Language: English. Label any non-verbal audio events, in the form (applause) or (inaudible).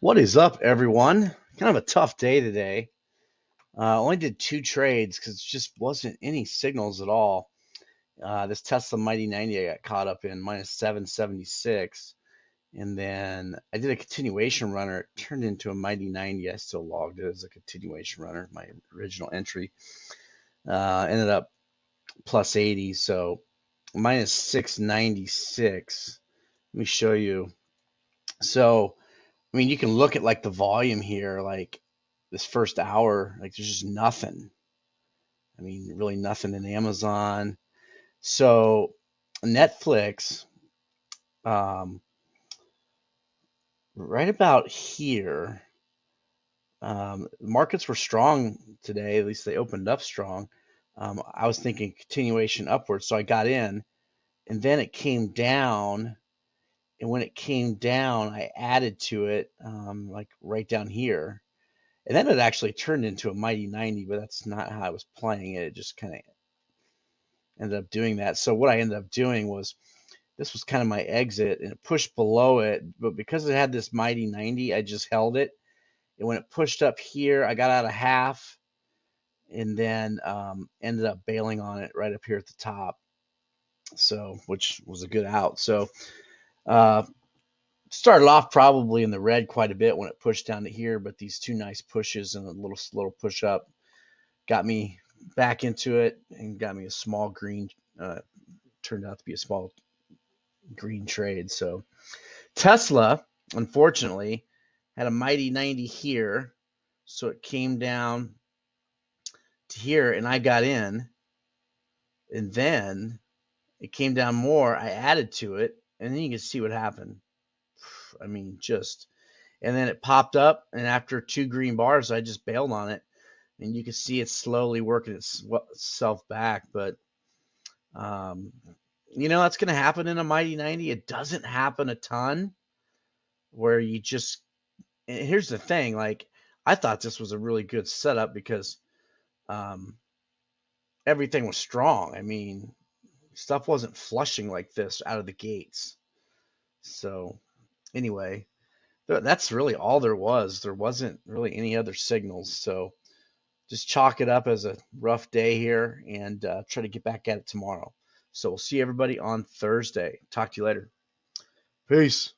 What is up, everyone? Kind of a tough day today. Uh, only did two trades because it just wasn't any signals at all. Uh, this Tesla Mighty 90 I got caught up in minus 776. And then I did a continuation runner. It turned into a Mighty 90. I still logged it as a continuation runner, my original entry. Uh, ended up plus 80. So minus 696. Let me show you. So I mean, you can look at like the volume here, like this first hour, like there's just nothing. I mean, really nothing in Amazon. So Netflix, um, right about here, um, markets were strong today. At least they opened up strong. Um, I was thinking continuation upwards, so I got in, and then it came down and when it came down, I added to it, um, like right down here. And then it actually turned into a Mighty 90, but that's not how I was playing it. It just kind of ended up doing that. So what I ended up doing was this was kind of my exit and it pushed below it. But because it had this Mighty 90, I just held it. And when it pushed up here, I got out of half and then um, ended up bailing on it right up here at the top. So, which was a good out. So, uh, started off probably in the red quite a bit when it pushed down to here, but these two nice pushes and a little little push up got me back into it and got me a small green. Uh, turned out to be a small green trade. So Tesla, unfortunately, had a mighty 90 here, so it came down to here, and I got in, and then it came down more. I added to it, and then you can see what happened. (sighs) I mean, just, and then it popped up, and after two green bars, I just bailed on it, and you can see it slowly working itself back. But, um, you know, that's going to happen in a Mighty 90. It doesn't happen a ton where you just, here's the thing, like, I thought this was a really good setup because um, everything was strong. I mean, stuff wasn't flushing like this out of the gates. So anyway, that's really all there was. There wasn't really any other signals. So just chalk it up as a rough day here and uh, try to get back at it tomorrow. So we'll see everybody on Thursday. Talk to you later. Peace.